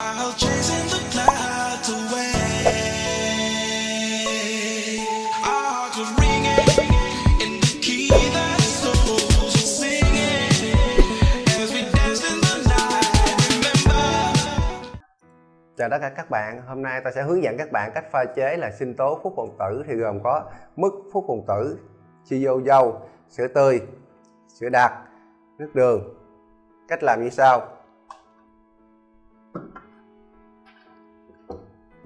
Chào tất cả các bạn, hôm nay ta sẽ hướng dẫn các bạn cách pha chế là sinh tố phúc hồn tử thì gồm có mức phúc hồn tử, chi vô dâu, sữa tươi, sữa đặc, nước đường. Cách làm như sau.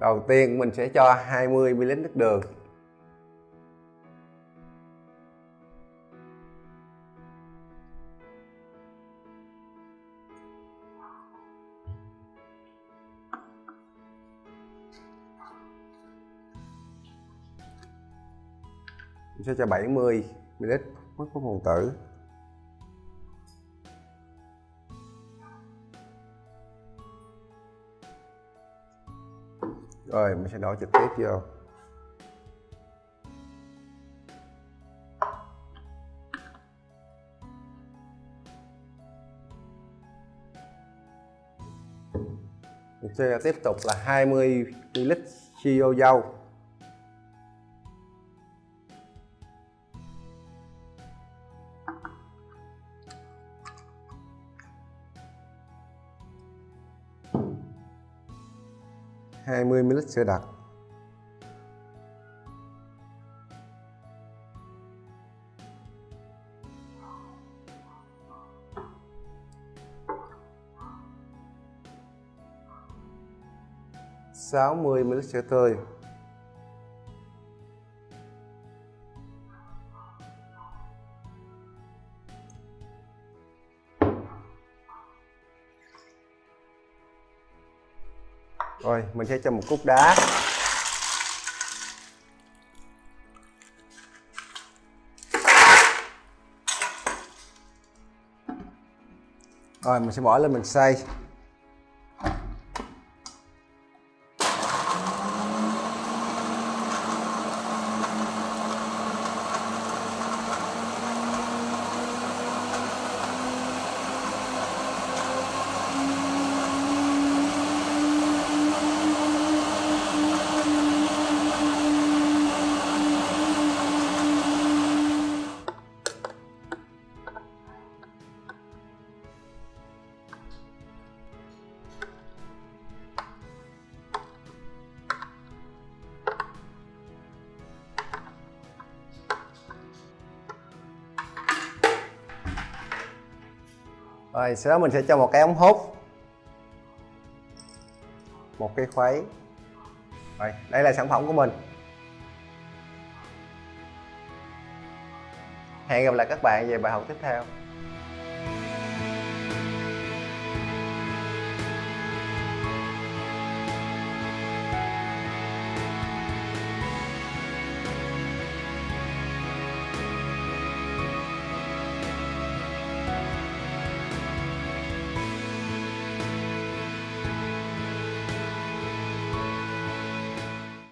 Đầu tiên mình sẽ cho 20ml nước đường. Mình sẽ cho 70 ml mứt phúc tử. Rồi, mình sẽ đổ trực tiếp vô. Mình sẽ tiếp tục là 20 ml siêu dâu hai mươi ml sữa đặc. sáu mươi ml sữa tươi. Rồi mình sẽ cho một cúc đá. Rồi mình sẽ bỏ lên mình xay. Rồi, sau đó mình sẽ cho một cái ống hút. Một cái khuấy. Rồi, đây là sản phẩm của mình. Hẹn gặp lại các bạn về bài học tiếp theo.